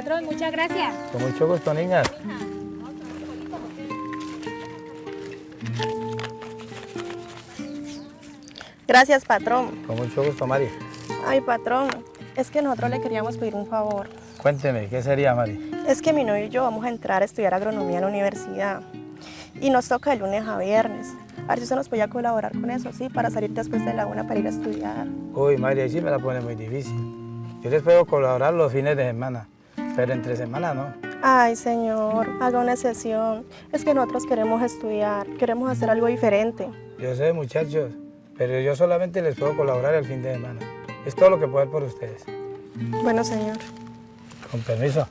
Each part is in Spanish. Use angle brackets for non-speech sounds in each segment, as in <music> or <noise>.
patrón, muchas gracias. Con mucho gusto, niñas. Gracias, patrón. Con mucho gusto, Mari. Ay, patrón, es que nosotros le queríamos pedir un favor. Cuénteme, ¿qué sería, Mari? Es que mi novio y yo vamos a entrar a estudiar agronomía en la universidad. Y nos toca de lunes a viernes. A ver si usted nos podía colaborar con eso, ¿sí? Para salir después de la una para ir a estudiar. Uy, Mari, ahí sí me la pone muy difícil. Yo les puedo colaborar los fines de semana, pero entre semana no. Ay, señor, haga una sesión. Es que nosotros queremos estudiar, queremos hacer algo diferente. Yo sé, muchachos, pero yo solamente les puedo colaborar el fin de semana. Es todo lo que puedo hacer por ustedes. Bueno, señor. Con permiso.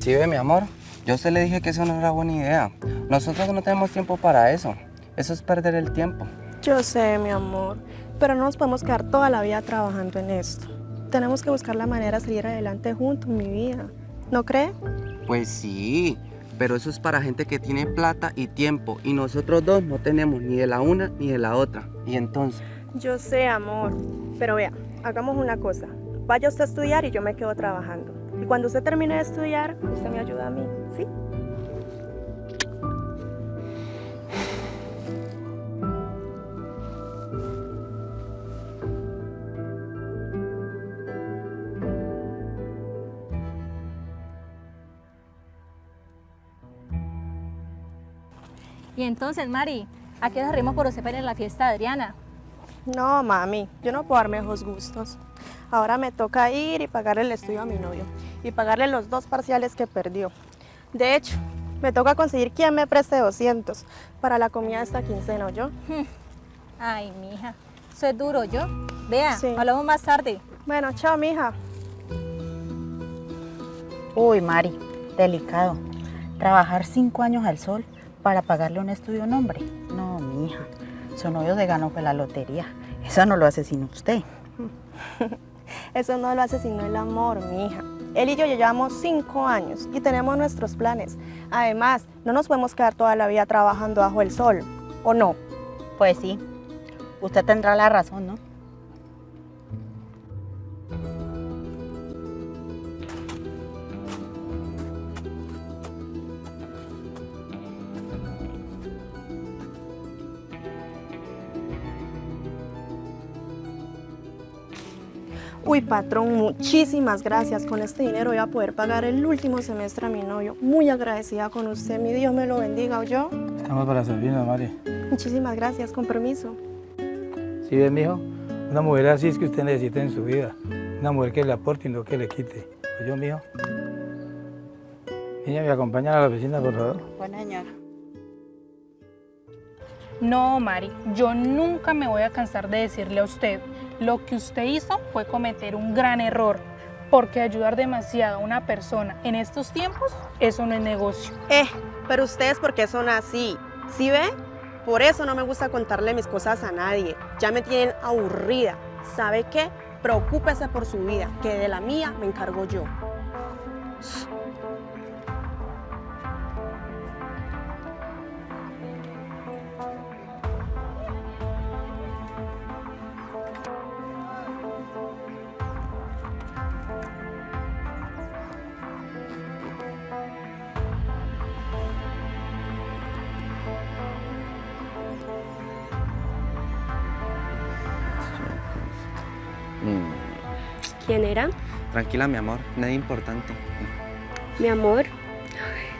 Sí, ve, mi amor. Yo a usted le dije que eso no era buena idea. Nosotros no tenemos tiempo para eso. Eso es perder el tiempo. Yo sé, mi amor, pero no nos podemos quedar toda la vida trabajando en esto. Tenemos que buscar la manera de salir adelante juntos, mi vida. ¿No cree? Pues sí, pero eso es para gente que tiene plata y tiempo. Y nosotros dos no tenemos ni de la una ni de la otra. Y entonces... Yo sé, amor, pero vea, hagamos una cosa. Vaya usted a estudiar y yo me quedo trabajando. Y cuando usted termine de estudiar, usted me ayuda a mí, ¿sí? Y entonces, Mari, ¿a qué nos rimos por usted para ir a la fiesta de Adriana? No, mami, yo no puedo darme esos gustos. Ahora me toca ir y pagarle el estudio a mi novio y pagarle los dos parciales que perdió. De hecho, me toca conseguir quien me preste 200 para la comida de esta quincena, ¿yo? Ay, mija, eso es duro, ¿yo? Vea, Sí. hablamos más tarde. Bueno, chao, mija. Uy, Mari, delicado. Trabajar cinco años al sol para pagarle un estudio a un hombre. No, mija. Su novio se ganó fue la lotería. Eso no lo hace sino usted. <laughs> Eso no lo hace sino el amor, mija. Él y yo ya llevamos cinco años y tenemos nuestros planes. Además, no nos podemos quedar toda la vida trabajando bajo el sol, ¿o no? Pues sí. Usted tendrá la razón, ¿no? Uy, patrón, muchísimas gracias. Con este dinero voy a poder pagar el último semestre a mi novio. Muy agradecida con usted. Mi Dios me lo bendiga, ¿o yo? Estamos para servirnos, Mari. Muchísimas gracias, con permiso. ¿Sí ves, mijo? Una mujer así es que usted necesita en su vida. Una mujer que le aporte y no que le quite. ¿Oye, mijo? Niña, ¿me acompaña a la oficina, por favor? Bueno, señor. No, Mari, yo nunca me voy a cansar de decirle a usted, lo que usted hizo fue cometer un gran error, porque ayudar demasiado a una persona en estos tiempos, eso no es negocio. Eh, pero ustedes, ¿por qué son así? ¿Sí ve? Por eso no me gusta contarle mis cosas a nadie. Ya me tienen aburrida. ¿Sabe qué? Preocúpese por su vida, que de la mía me encargo yo. ¿Quién era? tranquila, mi amor. Nada importante. Mi amor.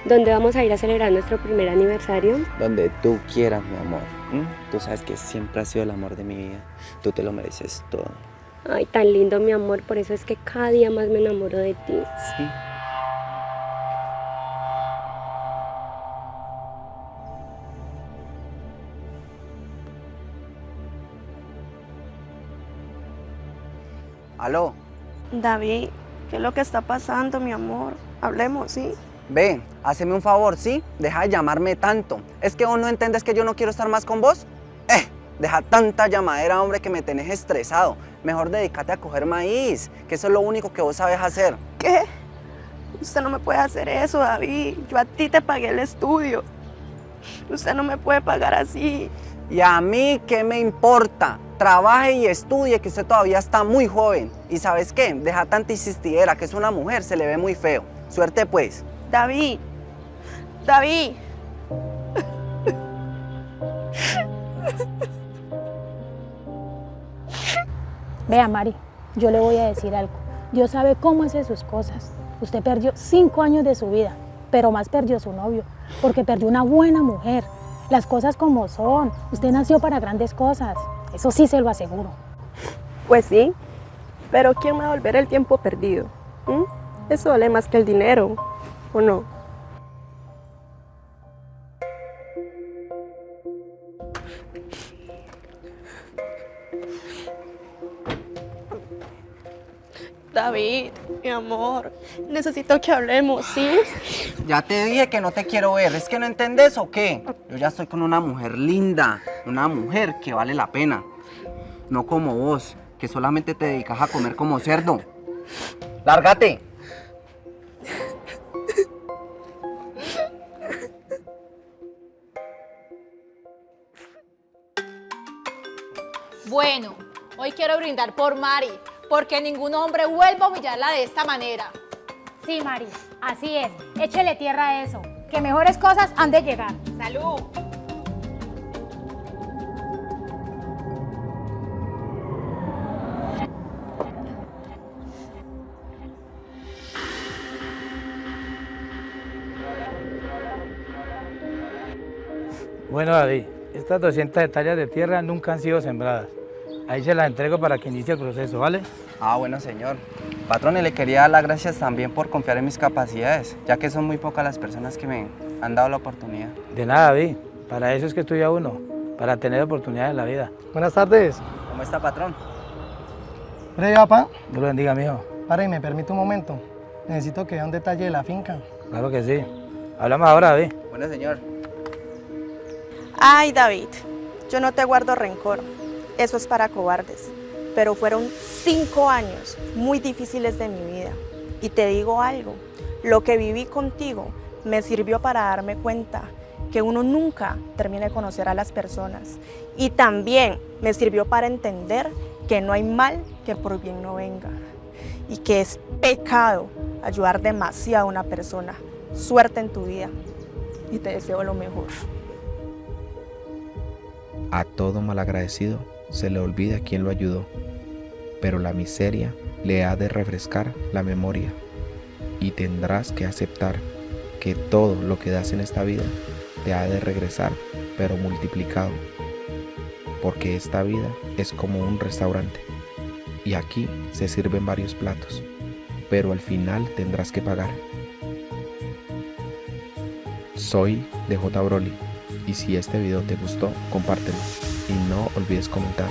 ¿Dónde vamos a ir a celebrar nuestro primer aniversario? Donde tú quieras, mi amor. ¿m? Tú sabes que siempre has sido el amor de mi vida. Tú te lo mereces todo. Ay, tan lindo, mi amor. Por eso es que cada día más me enamoro de ti. Sí. Aló, David, ¿qué es lo que está pasando, mi amor? Hablemos, ¿sí? ve, haceme un favor, ¿sí? Deja de llamarme tanto. ¿Es que vos no entiendes que yo no quiero estar más con vos? Eh, deja tanta llamadera, hombre, que me tenés estresado. Mejor dedícate a coger maíz, que eso es lo único que vos sabes hacer. ¿Qué? Usted no me puede hacer eso, David. Yo a ti te pagué el estudio. Usted no me puede pagar así. ¿Y a mí qué me importa? Trabaje y estudie, que usted todavía está muy joven. Y ¿sabes qué? Deja tanta insistidera, que es una mujer, se le ve muy feo. Suerte pues. David, David, Vea, Mari, yo le voy a decir algo. Dios sabe cómo hace sus cosas. Usted perdió cinco años de su vida, pero más perdió su novio, porque perdió una buena mujer. Las cosas como son. Usted nació para grandes cosas. Eso sí se lo aseguro. pues sí, pero ¿quién va a volver el tiempo perdido? ¿Mm? Eso vale más que el dinero, ¿o no? David, mi amor, necesito que hablemos, ¿sí? Ya te dije que no te quiero ver, ¿es que no entendés o qué? Yo ya estoy con una mujer linda, una mujer que vale la pena. No como vos, que solamente te dedicas a comer como cerdo. ¡Lárgate! Bueno, hoy quiero brindar por Mari, porque ningún hombre vuelva a humillarla de esta manera. Sí, Mari, así es. Échele tierra a eso. Que mejores cosas han de llegar. ¡Salud! Bueno, David, estas 200 hectáreas de tierra nunca han sido sembradas. Ahí se las entrego para que inicie el proceso, ¿vale? Ah, bueno, señor. Patrón, y le quería dar las gracias también por confiar en mis capacidades, ya que son muy pocas las personas que me han dado la oportunidad. De nada, David. Para eso es que estudia uno, para tener oportunidades en la vida. Buenas tardes. ¿Cómo está, patrón? Breve, papá. Dios lo bendiga, mijo. Para y me permite un momento. Necesito que vea un detalle de la finca. Claro que sí. Hablamos ahora, David. Bueno, señor. Ay, David, yo no te guardo rencor. Eso es para cobardes. Pero fueron cinco años muy difíciles de mi vida. Y te digo algo, lo que viví contigo me sirvió para darme cuenta que uno nunca termina de conocer a las personas. Y también me sirvió para entender que no hay mal que por bien no venga. Y que es pecado ayudar demasiado a una persona. Suerte en tu vida. Y te deseo lo mejor. A todo malagradecido se le olvida quién lo ayudó, pero la miseria le ha de refrescar la memoria y tendrás que aceptar que todo lo que das en esta vida te ha de regresar, pero multiplicado, porque esta vida es como un restaurante y aquí se sirven varios platos, pero al final tendrás que pagar. Soy DJ Broly y si este video te gustó, compártelo y no olvides comentar.